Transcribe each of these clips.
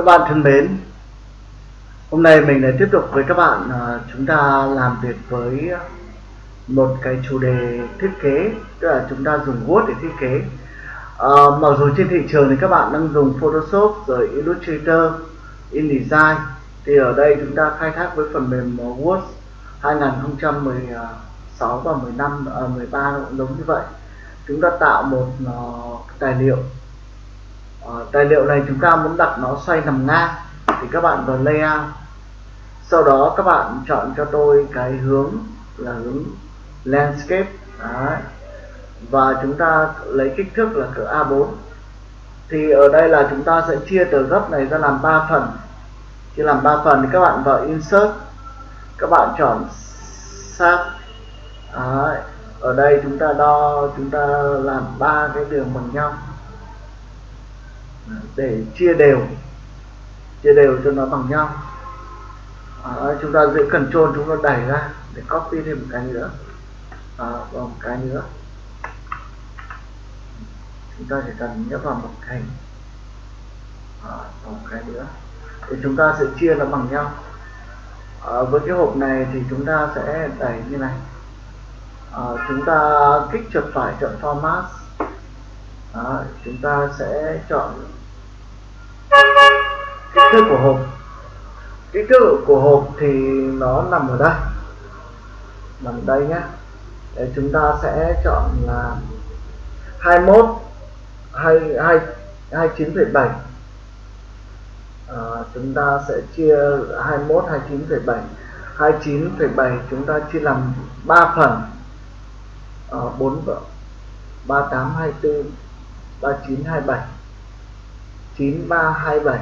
Các bạn thân mến, hôm nay mình lại tiếp tục với các bạn à, chúng ta làm việc với một cái chủ đề thiết kế, tức là chúng ta dùng Word để thiết kế. à, mặc dù trên thị trường thì các bạn đang dùng Photoshop rồi Illustrator, InDesign thì ở đây chúng ta khai thác với phần mềm Word 2016 và 15 à, 13 cũng giống như vậy. Chúng ta tạo một uh, tài liệu Ờ, tài liệu này chúng ta muốn đặt nó xoay nằm ngang. Thì các bạn vào layout sau đó các bạn chọn cho tôi cái hướng là hướng landscape. Đấy. và chúng ta lấy kích thước là cỡ A4 thì ở đây là chúng ta sẽ chia tờ gấp này ra làm 3 phần. Chia làm 3 phần thì các bạn vào insert. Các bạn chọn sát ở đây chúng ta đo chúng ta làm ba cái đường bằng nhau để chia đều chia đều cho nó bằng nhau. À, chúng ta giữ trôn chúng ta đẩy ra để copy thêm một cái nữa. À, và một cái nữa. Chúng ta chỉ cần nhấp vào một hình à, và một cái nữa. Thì chúng ta sẽ chia nó bằng nhau. À, với cái hộp này thì chúng ta sẽ đẩy như này. À, chúng ta kích chuột phải chọn format. À, chúng ta sẽ chọn kích thước của hộp. Kích thước của hộp thì nó nằm ở đây. Nằm ở đây nhé để chúng ta sẽ chọn là 21 hay 2 29,7 à, chúng ta sẽ chia 21 29,7 29,7 chúng ta chia làm 3 phần. À, 4 38 24 39 27 9327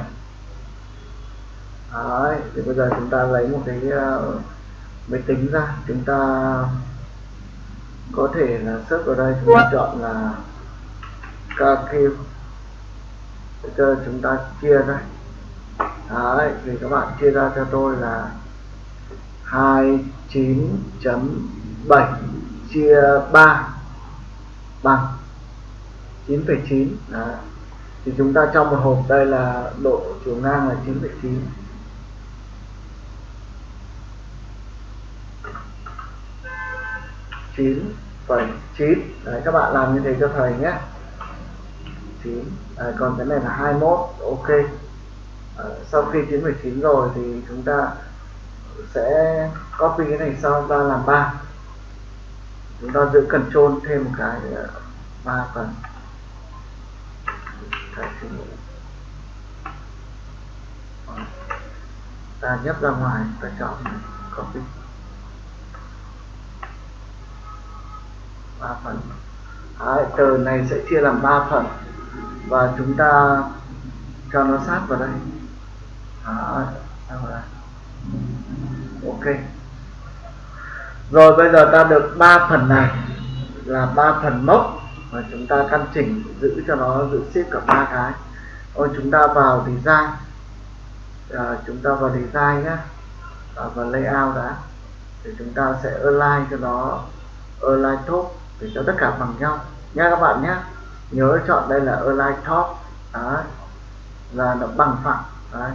Đấy, thì bây giờ chúng ta lấy một cái uh, máy tính ra. Chúng ta có thể là search vào đây chúng ta chọn là KQ để cho chúng ta chia ra. Đấy, thì các bạn chia ra cho tôi là 29.7 chia 3 bằng 9,9 thì chúng ta trong một hộp đây là độ chiều ngang là 9,9 9,9 đấy các bạn làm như thế cho thầy nhé. 9 à, còn cái này là 21 ok. À, sau khi 9,9 rồi thì chúng ta sẽ copy cái này sau ra làm 3 chúng ta giữ control thêm một cái ờ, 3 phần. Ờ, ta nhấp ra ngoài ta chọn copy. Ba phần. Đấy, tờ này sẽ chia làm 3 phần và chúng ta cho nó sát vào đây. Đấy, vào đây. Ok. Rồi bây giờ ta được 3 phần này là 3 phần mốc và chúng ta căn chỉnh giữ cho nó giữ xếp cả ba cái. Ôi chúng ta vào design. À, chúng ta vào design nhé à, vào layout đã. Thì chúng ta sẽ align cho nó align top để cho tất cả bằng nhau. Nha các bạn nhé nhớ chọn đây là align top. Đấy là nó bằng phẳng. Đấy.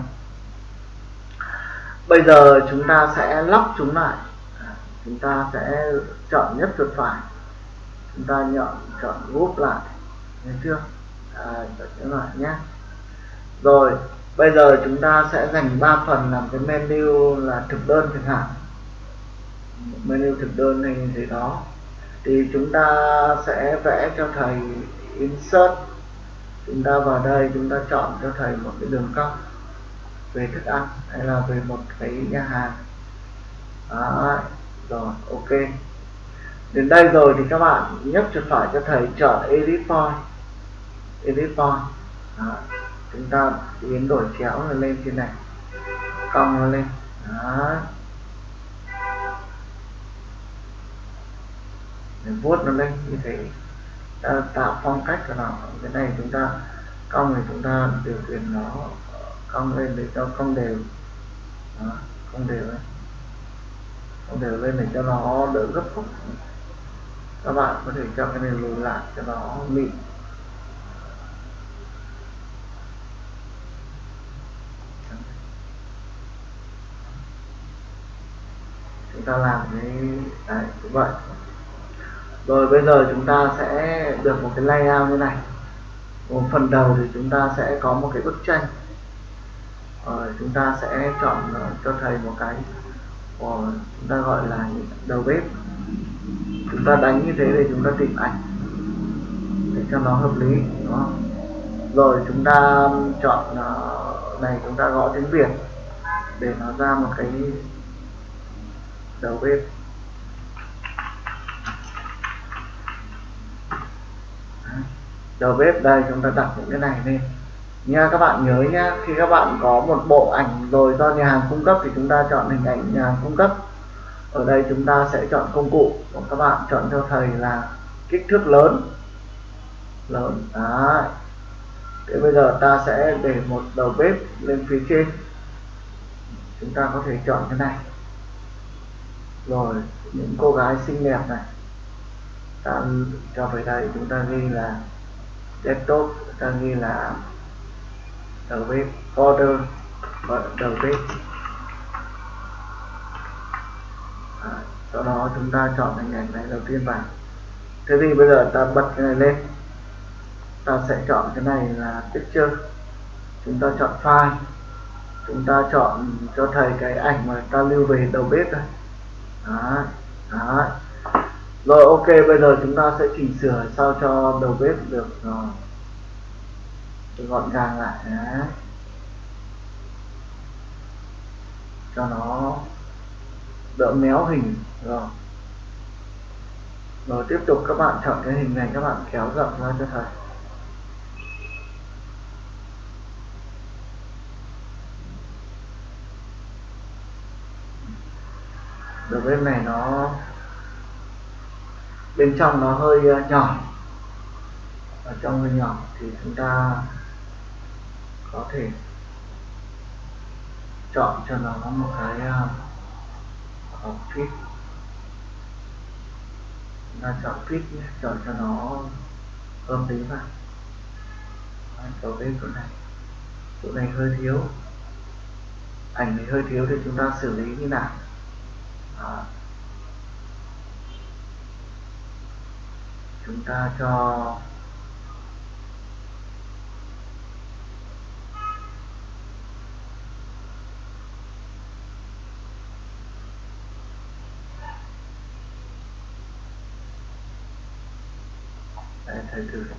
Bây giờ chúng ta sẽ lóc chúng lại. Chúng ta sẽ chọn nhất chuột phải. Chúng ta nhọn chọn group lại. Nghe chưa? À, chọn lại nhé. Rồi bây giờ chúng ta sẽ dành 3 phần làm cái menu là thực đơn chẳng hạn menu thực đơn hay gì đó thì chúng ta sẽ vẽ cho thầy insert. Chúng ta vào đây, chúng ta chọn cho thầy một cái đường cong về thức ăn hay là về một cái nhà hàng. Đó rồi, ok. Đến đây rồi thì các bạn nhấp chuột phải cho thầy chọn edit point. Edit point. Đó. chúng ta biến đổi chéo nó lên trên này, cong nó lên. Đó. mình vuốt nó lên như thế. Ta tạo phong cách của nó. Cái này chúng ta cong thì chúng ta điều khiển nó cong lên để cho không đều. Đó, không đều lên không đều lên để cho nó đỡ gấp khúc. Các bạn có thể cho cái này lùi lại cho nó mịn. Chúng ta làm cái đấy cũng vậy rồi bây giờ chúng ta sẽ được một cái layout như này. Một phần đầu thì chúng ta sẽ có một cái bức tranh. Rồi chúng ta sẽ chọn ờ, cho thầy một cái rồi chúng ta gọi là đầu bếp. Chúng ta đánh như thế để chúng ta tìm ảnh, để cho nó hợp lý đó rồi chúng ta chọn này, chúng ta gõ tiếng việt để nó ra một cái đầu bếp. Đầu bếp đây, chúng ta đặt những cái này lên. Nha, các bạn nhớ nhá khi các bạn có một bộ ảnh rồi do nhà hàng cung cấp thì chúng ta chọn hình ảnh nhà hàng cung cấp. Ở đây chúng ta sẽ chọn công cụ. Của các bạn chọn cho thầy là kích thước lớn. Lớn, đấy. Thế bây giờ ta sẽ để một đầu bếp lên phía trên. Chúng ta có thể chọn cái này. Rồi, những cô gái xinh đẹp này. Ta cho về đây, chúng ta ghi là desktop ta ghi là đầu bếp folder và đầu bếp. À, sau đó chúng ta chọn hình ảnh này đầu tiên vào. Thế thì bây giờ ta bật cái này lên. Ta sẽ chọn cái này là picture. Chúng ta chọn file. Chúng ta chọn cho thầy cái ảnh mà ta lưu về đầu bếp đây đó, đó rồi ok bây giờ chúng ta sẽ chỉnh sửa sao cho đầu bếp được uh, gọn gàng lại Đấy. cho nó đỡ méo hình. Rồi. Rồi tiếp tục các bạn chọn cái hình này các bạn kéo rộng ra cho thầy. Đầu bếp này nó bên trong nó hơi ờ, nhỏ. Ở trong hơi nhỏ thì chúng ta có thể chọn cho nó một cái ờ, uh, fit chúng ta chọn fit nhé chọn cho nó hợp lý vào có cái chỗ này. Chỗ này hơi thiếu. Ảnh này hơi thiếu thì chúng ta xử lý như nào? Đó. Chúng ta cho Đấy, thầy thử này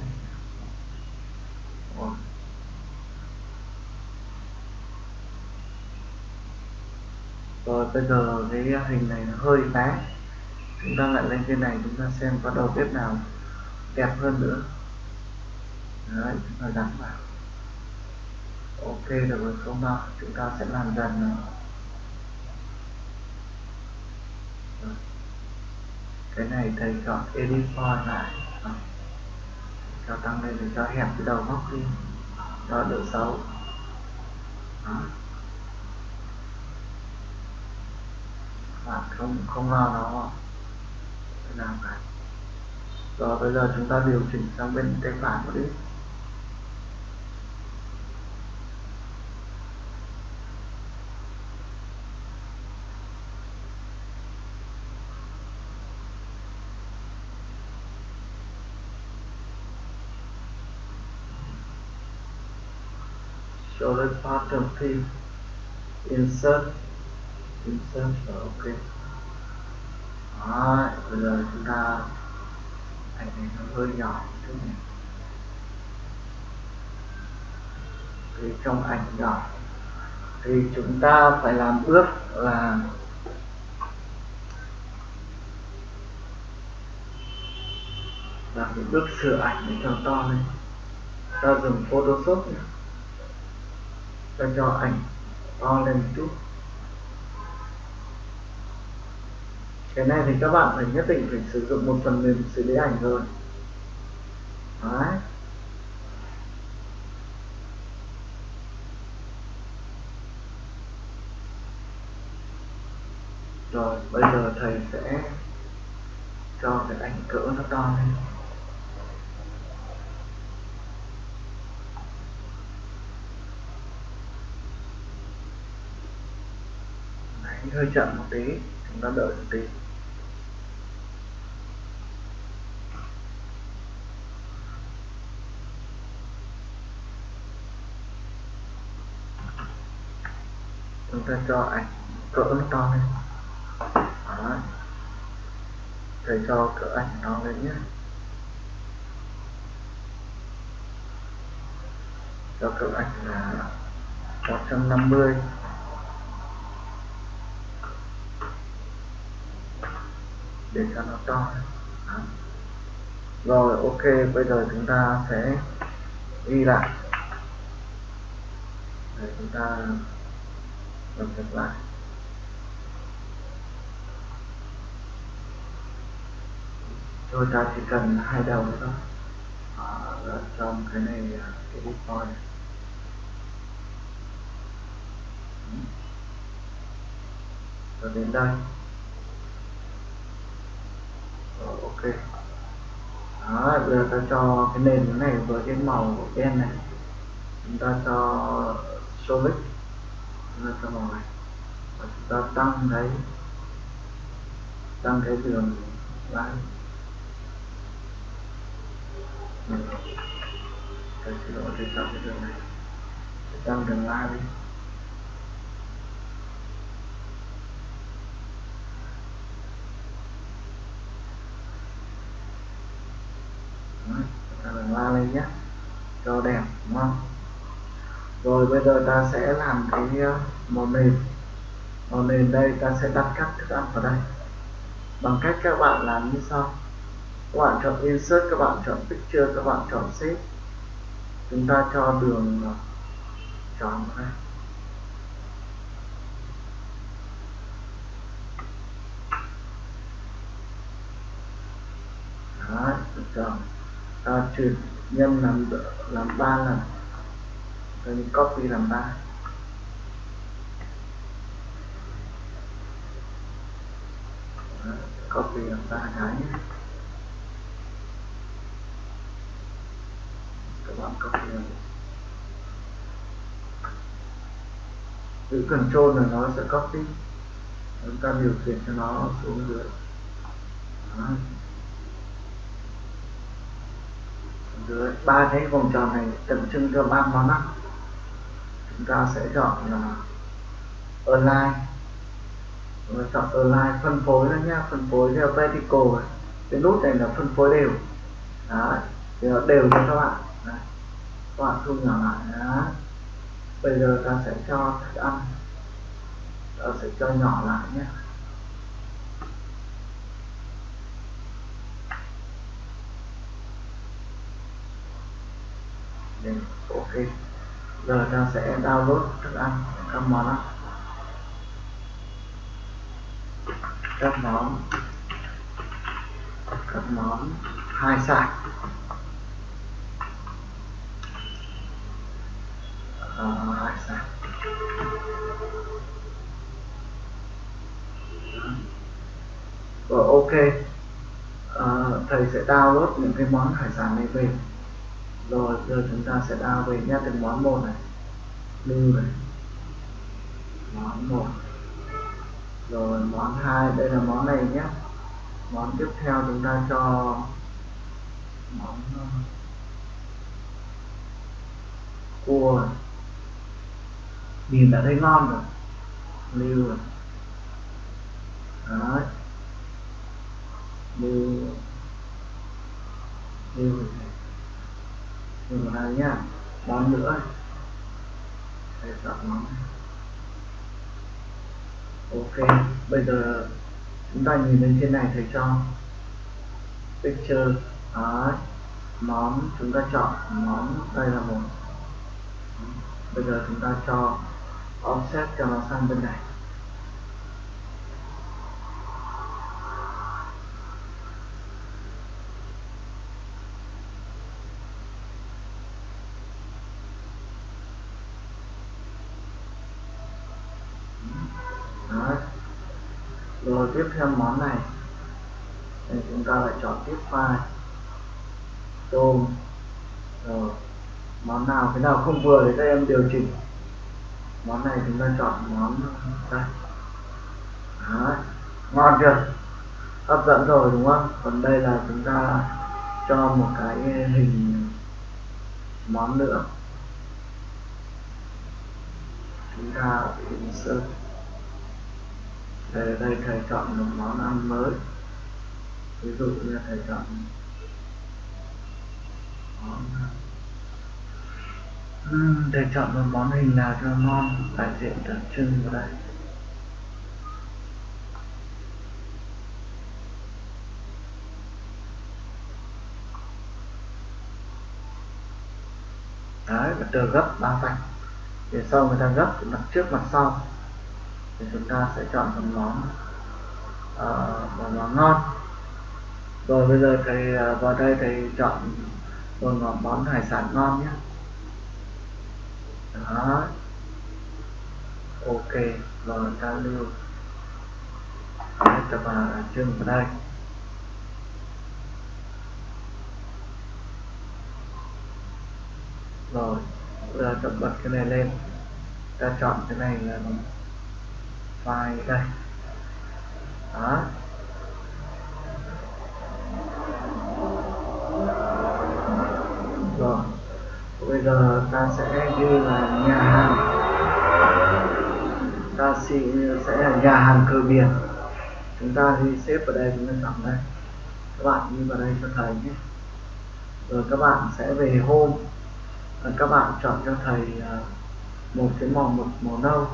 rồi bây giờ cái hình này nó hơi bé chúng ta lại lên trên này chúng ta xem có đầu bếp nào đẹp hơn nữa. Đấy, chúng ta gắn vào. Ok, được rồi, không đâu, chúng ta sẽ làm dần nữa cái này thầy chọn edit font lại. Cho tăng lên để cho hẹp cái đầu góc đi. Cho đỡ xấu. Đó. bạn không không lo nó. Làm cái rồi bây giờ chúng ta điều chỉnh sang bên tay phải một ít show the bottom thing insert. Insert rồi ok. Đó bây giờ chúng ta ảnh này nó hơi nhỏ chút này thì trong ảnh nhỏ, thì chúng ta phải làm bước là làm những bước sửa ảnh để cho to lên. Ta dùng photoshop nhé ta cho ảnh to lên một chút. Cái này thì các bạn phải nhất định phải sử dụng một phần mềm xử lý ảnh rồi. Đấy. rồi, bây giờ thầy sẽ cho cái ảnh cỡ nó to lên. Hơi chậm một tí, chúng ta đợi một tí. Cho ảnh cỡ nó to lên đó. Thầy cho cỡ ảnh to lên nhé. Cho cỡ ảnh là 150 để cho nó to. Đó. rồi, ok, bây giờ chúng ta sẽ ghi lại. Để chúng ta trong tương lai tôi ta chỉ cần hai đầu nữa thôi. Ờ, Ở trong cái này à, cái bitcoin. Ừ. Point rồi đến đây. Rồi ok. Đó, bây giờ ta cho cái nền này với cái màu đen này. Chúng ta cho solid nó ta ngoài, và chúng ta tăng cái tăng cái đường lái. Mình cái xin lỗi tôi tăng cái đường này. Tăng đường lái đi. La lên nhé. Cho đẹp đúng không? Rồi bây giờ ta sẽ làm cái uh, màu nền. Màu nền đây ta sẽ đặt các thức ăn vào đây. Bằng cách các bạn làm như sau. Các bạn chọn insert các bạn chọn picture các bạn chọn shape. Chúng ta cho đường uh, tròn vào đây. Đấy, tròn ta chuyển nhân làm làm ba lần rồi mình copy làm ba. Copy làm ba cái nhé. Các bạn copy làm. Giữ control là nó sẽ copy chúng ta điều khiển cho nó xuống dưới. Đó. dưới ba cái vòng tròn này tượng trưng cho ba món ăn chúng ta sẽ chọn là online chúng ta chọn online phân phối đó nhá phân phối theo vertical cái nút này là phân phối đều. Đó thì nó đều cho các bạn. Đấy. các bạn thu nhỏ lại. Đó bây giờ ta sẽ cho thức ăn. Ta sẽ cho nhỏ lại nhé Đấy, ok giờ ta sẽ download thức ăn các món ăn các món các món hai sản. Ờ, à, hai sải rồi ờ, ok. À, thầy sẽ download những cái món hải sản này về rồi, giờ chúng ta sẽ đào về nhé, từng món một này. Lưu này. Món một. Rồi, món hai, đây là món này nhé. Món tiếp theo chúng ta cho món ờ, cua nhìn đã thấy ngon rồi. Lưu rồi đấy. Lưu. Lưu rồi Đừng vào nhá Món nữa. Để chọn món Ok, Bây giờ Chúng ta nhìn lên trên này thầy cho. Picture đó Món, chúng ta chọn Món đây là một. Bây giờ chúng ta cho Offset cho nó sang bên này Đấy rồi tiếp theo món này. Thì chúng ta lại chọn tiếp file. Tôm. Rồi, món nào cái nào không vừa thì các em điều chỉnh. Món này chúng ta chọn món, đây. Đấy. ngon chưa? Hấp dẫn rồi, đúng không? Còn đây là chúng ta cho một cái hình món nữa. Chúng ta insert đây đây thầy chọn một món ăn mới. Ví dụ như thầy chọn món uhm, thầy chọn một món hình nào cho ngon đại diện đặc trưng vào đây đấy và tờ gấp ba vạch. Để sau người ta gấp mặt trước mặt sau thì chúng ta sẽ chọn một món uh, một món ngon. Rồi bây giờ thầy uh, vào đây thầy chọn một món hải sản ngon nhé. Đó. Ok rồi ta lưu. Đấy, tập vào chương vào đây. Rồi giờ tập bật cái này lên. Ta chọn cái này là file đây. Đó. Rồi. Bây giờ ta sẽ ghi là nhà hàng. Ta sẽ là nhà hàng cơ biển. Chúng ta đi xếp vào đây, chúng ta chọn đây. Các bạn ghi vào đây cho thầy nhé. Rồi các bạn sẽ về hôm. Các bạn chọn cho thầy à, một cái màu một màu nâu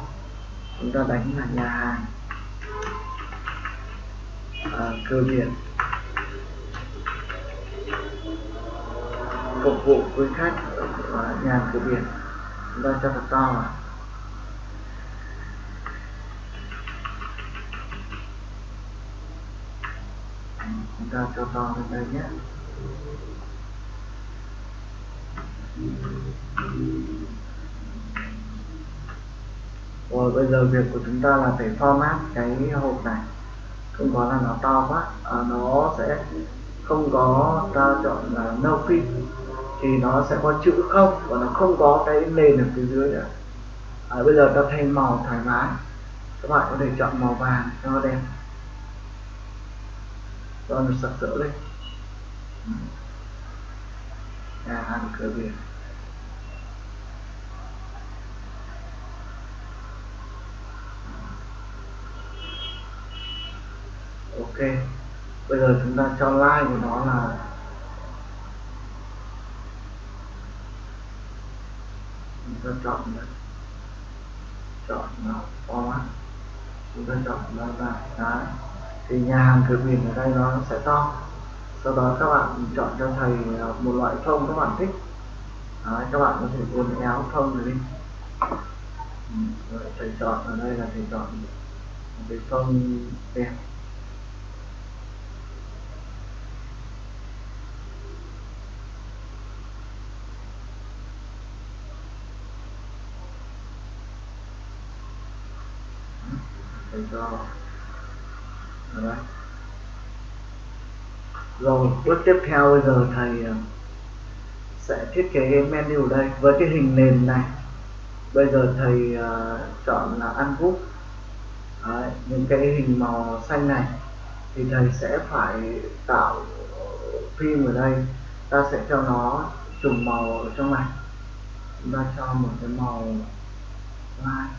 chúng ta đánh là nhà hàng. À, cơ biển phục vụ quý khách ở à, nhà hàng cửa biển. Chúng ta cho thật to. Vào chúng ta cho to lên đây nhé rồi bây giờ việc của chúng ta là phải format cái hộp này. Không có là nó to quá. À, nó sẽ không có ta chọn là no fit. Thì nó sẽ có chữ không và nó không có cái nền ở phía dưới nữa. À, bây giờ ta thay màu thoải mái. Các bạn có thể chọn màu vàng cho nó đẹp. Cho nó sặc sỡ lên. À, hàng cửa biển. Ok bây giờ chúng ta cho like của nó là chúng ta chọn này. chọn là format. Chúng ta chọn nó là đấy thì nhà hàng cửa biển ở đây nó sẽ to. Sau đó các bạn chọn cho thầy à, một loại thông các bạn thích. Đấy, các bạn có thể uốn éo thông này đi. Ừ, rồi thầy chọn ở đây là thầy chọn một cái thông đẹp. Do đấy. rồi bước tiếp theo bây giờ thầy à, sẽ thiết kế cái menu đây với cái hình nền này. Bây giờ thầy uh, chọn là ăn group Đấy, những cái hình màu xanh này thì thầy sẽ phải tạo phim ở đây. Ta sẽ cho nó trùng màu ở trong này. Chúng ta cho một cái màu light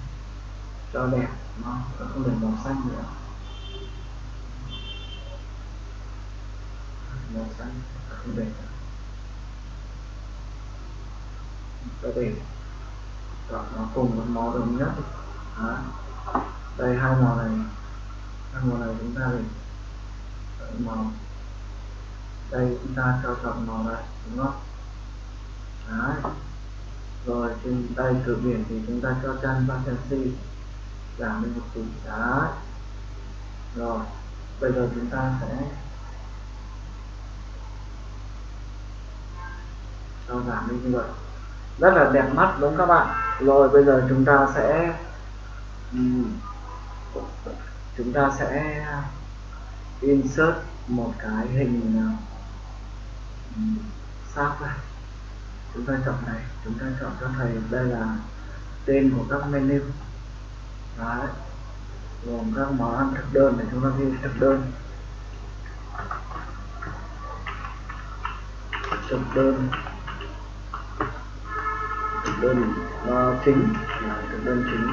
cho đẹp nó không được màu xanh nữa màu xanh không được có thể chọn nó cùng một màu đồng nhất Đó. đây hai màu này hai màu này chúng ta để chọn màu đây chúng ta cho chọn màu này đúng không Đấy. rồi trên đây cửa biển thì chúng ta cho chan giảm lên một tí đó rồi, bây giờ chúng ta sẽ cho giảm lên như vậy. Rất là đẹp mắt đúng các bạn. Rồi, bây giờ chúng ta sẽ chúng ta sẽ insert một cái hình sáp này chúng ta chọn này, chúng ta chọn cho thầy, đây là tên của các menu đấy. Gồm các món ăn thực đơn để chúng ta ghi thực đơn. Thực đơn. Thực đơn uh, chính là thực đơn chính.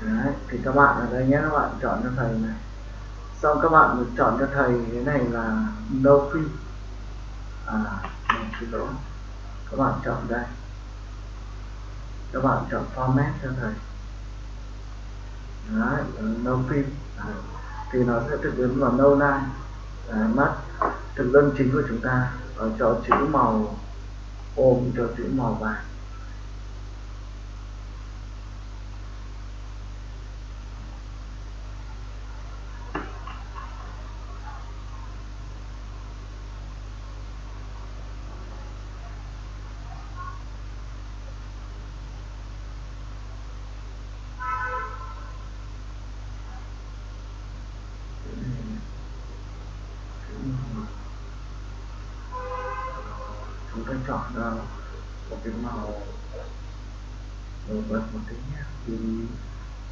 Đấy, thì các bạn ở đây nhé các bạn chọn cho thầy này. Xong các bạn được chọn cho thầy cái này là no free à một xin lỗi các bạn chọn đây. Các bạn chọn format cho thầy. Đấy, phim free thì nó sẽ thực biến vào nâu nai. À, mắt thực đơn chính của chúng ta ở cho chữ màu ôm cho chữ màu vàng. Chúng ta chọn ra một cái màu nổi bật một tí nhé. Thì,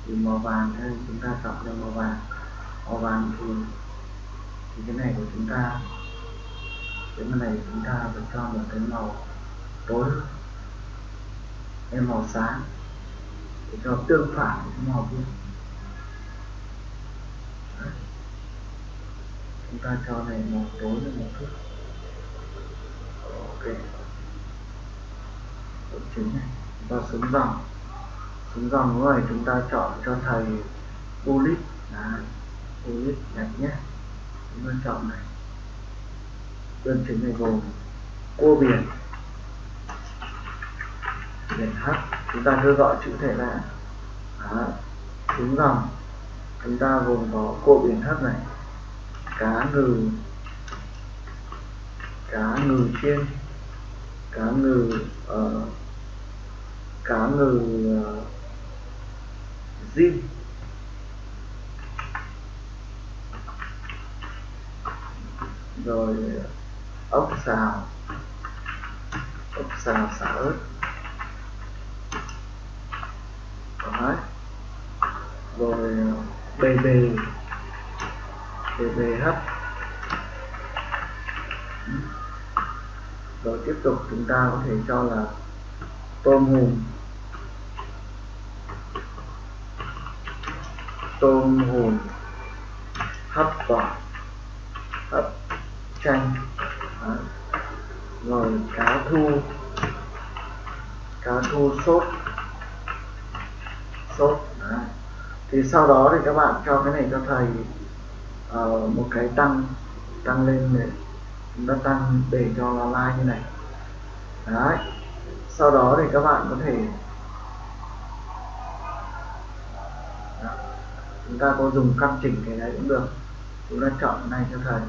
thì màu vàng thì chúng ta chọn ra màu vàng. Màu vàng thì thì cái này của chúng ta cái này chúng ta phải cho một cái màu tối hay màu sáng để cho tương phản với màu kia. Chúng ta cho này màu tối với một chút ok độ chính này và xuống dòng xuống dòng rồi, chúng ta chọn cho thầy bullet là bullet đẹp nhé chúng ta chọn này. Đơn chính này gồm cua biển biển h. Chúng ta cứ gọi chữ thể là Đó. xuống dòng chúng ta gồm có cua biển h này. Cá ngừ. Cá ngừ chiên cá ngừ uh, cá ngừ ờ, uh, zin rồi ờ, ốc xào. Ốc xào xả ớt. Đấy. rồi bề bề. Bề bề hấp. Rồi tiếp tục chúng ta có thể cho là tôm hùm tôm hùm hấp quả, hấp chanh Đó. rồi cá thu cá thu sốt sốt Đó. thì sau đó thì các bạn cho cái này cho thầy uh, một cái tăng tăng lên để chúng ta tăng để cho nó like như này. Đấy. Sau đó thì các bạn có thể đó. chúng ta có dùng căn chỉnh cái đấy cũng được. Chúng ta chọn này cho thầy.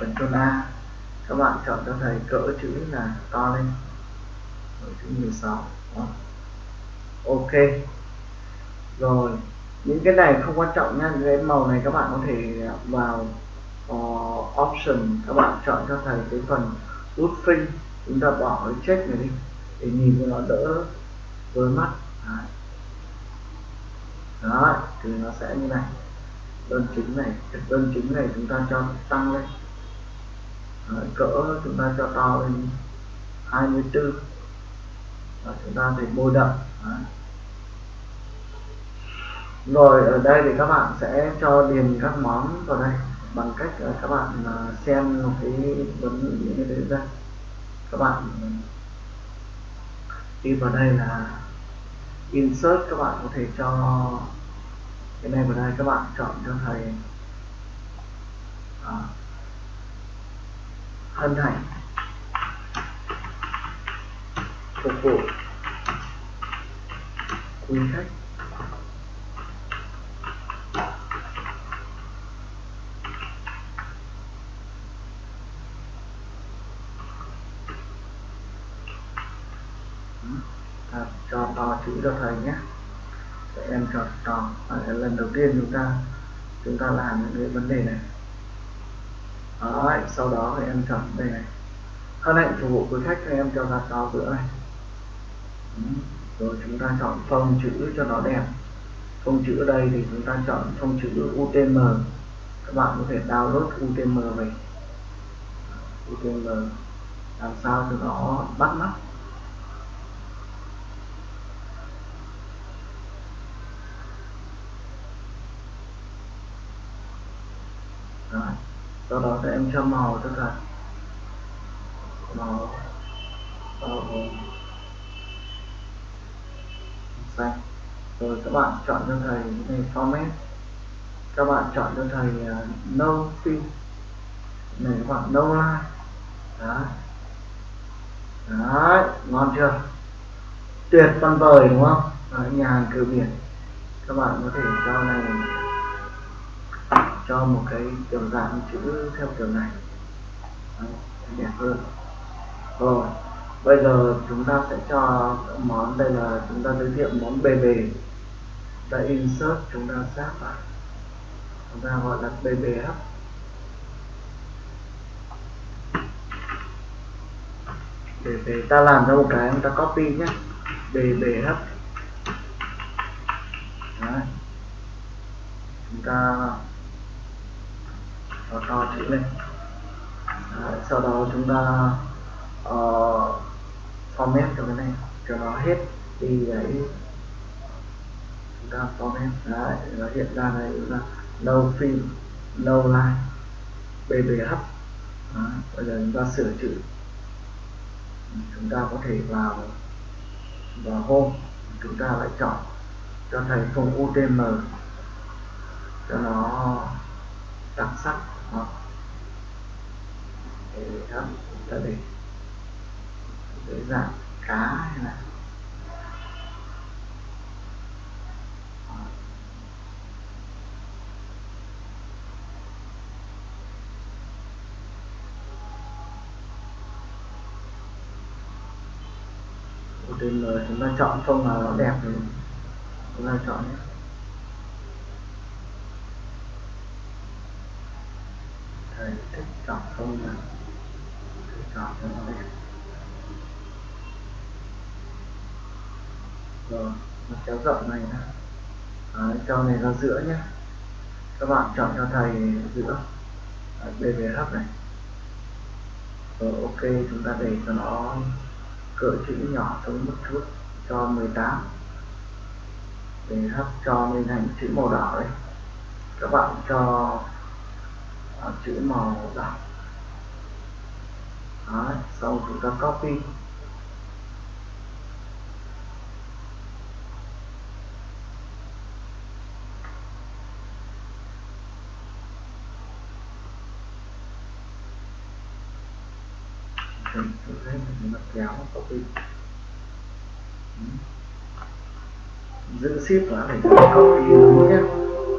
Phần chôn A các bạn chọn cho thầy cỡ chữ là to lên. Cỡ chữ 16 đó. ok. Rồi. Những cái này không quan trọng nha. Cái màu này các bạn có thể vào uh, option các bạn chọn cho thầy cái phần roofing chúng ta bỏ cái check này đi để nhìn cho nó đỡ với mắt. Đấy. Đó, thì nó sẽ như này. Đơn chính này đơn chính này chúng ta cho tăng lên. Đấy, cỡ chúng ta cho to lên 24 và chúng ta thì bôi đậm. Đấy. rồi ở đây thì các bạn sẽ cho điền các món vào đây bằng cách các bạn à, xem một cái vấn đề như thế ra. Các bạn à, đi vào đây là insert các bạn có thể cho cái này vào đây các bạn chọn cho thầy à, hân hạnh. Phục vụ. Quý khách à, cho to chữ cho thầy nhé để em cho to lần đầu tiên chúng ta chúng ta làm những cái vấn đề này. Đấy, sau đó thì em chọn đây này. Hân hạnh phục vụ quý khách thì em cho ra to bữa này rồi chúng ta chọn phông chữ cho nó đẹp. Phông chữ ở đây thì chúng ta chọn phông chữ UTM các bạn có thể download UTM về. UTM làm sao cho nó bắt mắt Rồi sau đó sẽ em cho màu cho thật. Màu. Màu xanh. Rồi các bạn chọn cho thầy cái này format. Các bạn chọn cho thầy uh, no fill này các bạn no line đấy. Đấy ngon chưa? Tuyệt văn vời đúng không? Đấy, nhà hàng cửa biển. Các bạn có thể cho này cho một cái kiểu dạng chữ theo kiểu này. Đấy, đẹp hơn. Rồi bây giờ chúng ta sẽ cho món đây là chúng ta giới thiệu món bề bề. Ta insert chúng ta sát vào. Chúng ta gọi là bề hấp. Để ta làm ra một cái chúng ta copy nhé. Bề bề hấp. Đấy. chúng ta to to chữ lên Đấy. sau đó chúng ta uh, format cho cái này cho nó hết đi đấy chúng ta format đấy nó hiện ra đây là no fill no line bbh đấy. bây giờ chúng ta sửa chữ chúng ta có thể vào vào home chúng ta lại chọn cho thầy không UTM cho nó đặc sắc đó. để đó, ta để để dạng cá hay là trên chúng ta chọn phong nào nó đẹp thì chúng ta chọn nhé thầy thích chọn phông nào chọn cho nó đẹp rồi nó kéo rộng này nè Đấy, cho này ra giữa nhé các bạn chọn cho thầy giữa đây về hấp này rồi ok chúng ta để cho nó cỡ chữ nhỏ xuống một chút cho 18 để hấp cho lên thành chữ màu đỏ đấy các bạn cho chữ màu đỏ đó, xong chúng ta copy. Mình thấy kéo copy. Giữ ship và phải copy đúng nhé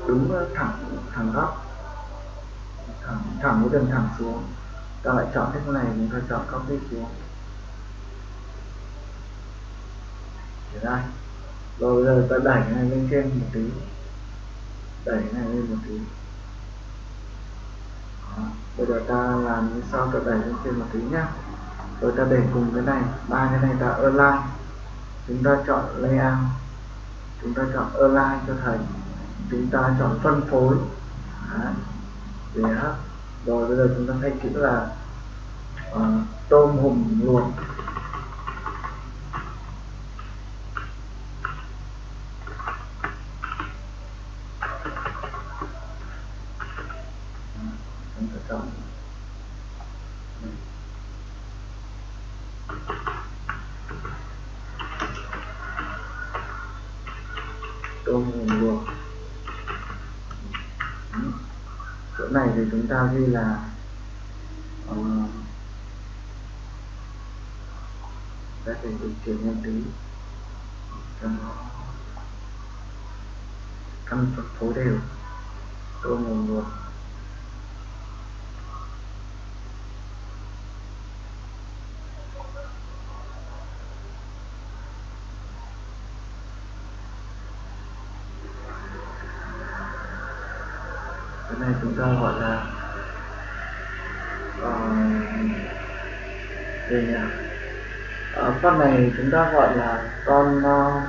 đúng ờ, thẳng thẳng góc thẳng thẳng với đường thẳng xuống. Ta lại chọn cái này, mình ta chọn copy xuống. Để đây rồi giờ ta đẩy cái này lên trên một tí. Đẩy cái này lên một tí. Đó. bây giờ ta làm như sau, ta đẩy lên trên một tí nhá. Rồi ta để cùng cái này, ba cái này ta align. Chúng ta chọn layout. Chúng ta chọn align cho thầy. Chúng ta chọn phân phối. Đấy để hấp rồi bây giờ chúng ta thay chữ là uh, tôm hùm luộc chúng ta chọn tôm hùm luộc chỗ này thì chúng ta ghi là uh, ta phải điều chỉnh một tí cho căn phân phối đều tôm nguồn luộc cái này chúng ta gọi là thì à, nhỉ con này chúng ta gọi là con uh,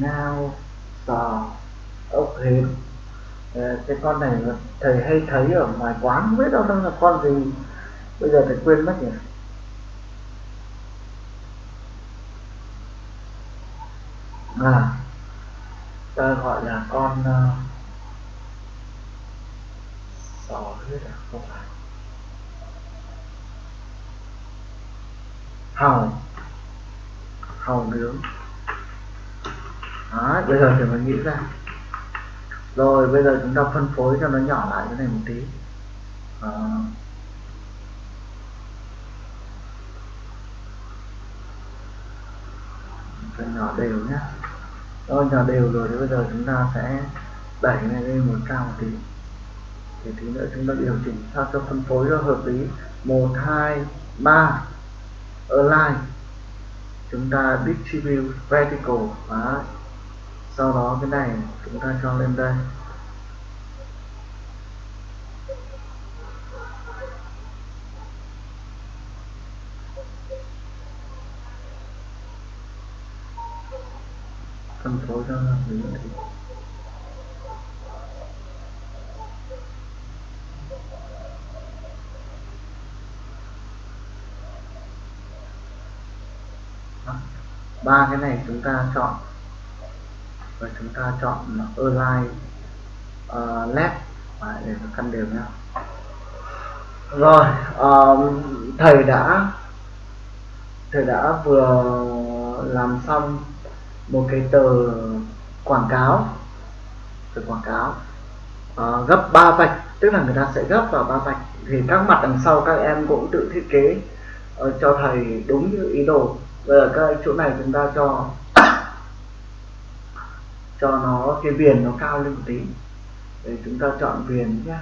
ngao sò ốc hến. Ờ, cái con này là thầy hay thấy ở ngoài quán không biết đâu đâu là con gì. Bây giờ thầy quên mất nhỉ? À ta gọi là con uh, sò huyết không phải hàu hàu nướng. Đó, bây giờ thì mình nghĩ ra. Rồi, bây giờ chúng ta phân phối cho nó nhỏ lại cái này một tí. À. cho nhỏ đều nhé rồi nhỏ đều rồi thì bây giờ chúng ta sẽ đẩy này lên một cao một tí thì tí nữa, chúng ta điều chỉnh sao cho phân phối nó hợp lý. Một, hai, ba, align. Chúng ta distribute vertical và sau đó cái này chúng ta cho lên đây. Phân phối cho hợp lý. Ba cái này chúng ta chọn. Và chúng ta chọn align uh, left. Để nó căn đều nhau. Rồi um, thầy đã thầy đã vừa làm xong một cái tờ quảng cáo. Tờ quảng cáo. Uh, gấp ba vạch tức là người ta sẽ gấp vào ba vạch. Thì các mặt đằng sau các em cũng tự thiết kế uh, cho thầy đúng như ý đồ bây giờ cái chỗ này chúng ta cho cho nó cái viền nó cao lên một tí. Để chúng ta chọn viền nhé.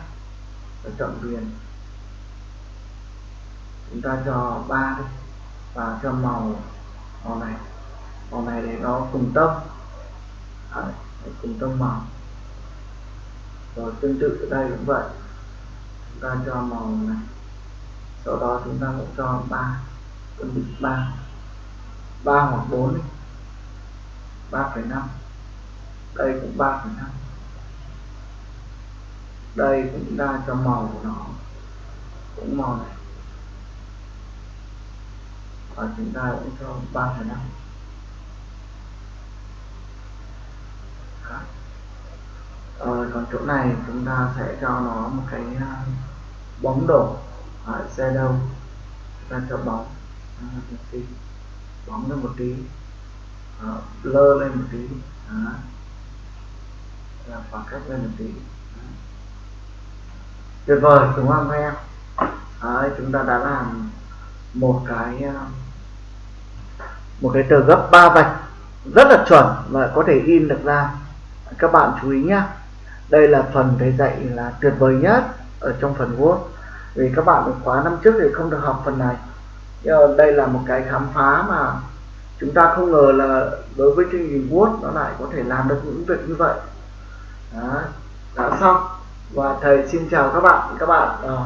Ta chọn viền. Chúng ta cho ba đi. Và cho màu màu này. Màu này để nó cùng tông Đấy, cùng tông màu. Rồi tương tự ở đây cũng vậy. Chúng ta cho màu này. Sau đó chúng ta cũng cho ba tương tự ba ba hoặc bốn ba phẩy năm. Đây cũng ba phẩy năm. Đây cũng ra cho màu của nó. Cũng màu này. Và chúng ta cũng cho ba phẩy năm. Rồi còn chỗ này chúng ta sẽ cho nó một cái à, bóng đổ ở xe đâu. Chúng ta cho bóng bóng lên một tí. À, lơ lên một tí. Đó. Là khoảng cách lên một tí. Tuyệt vời đúng không các em Đấy, chúng ta đã làm một cái ờ, một cái tờ gấp ba vạch. Rất là chuẩn và có thể in được ra. Các bạn chú ý nhé đây là phần thầy dạy là tuyệt vời nhất ở trong phần Word. Vì các bạn ở khóa năm trước thì không được học phần này đây là một cái khám phá mà chúng ta không ngờ là đối với chương trình Word nó lại có thể làm được những việc như vậy. Đó, đã xong. Và thầy xin chào các bạn. Các bạn uh,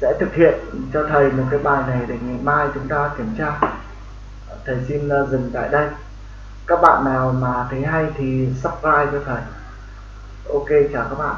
sẽ thực hiện cho thầy một cái bài này để ngày mai chúng ta kiểm tra. Thầy xin uh, dừng tại đây. Các bạn nào mà thấy hay thì subscribe cho thầy. Ok chào các bạn.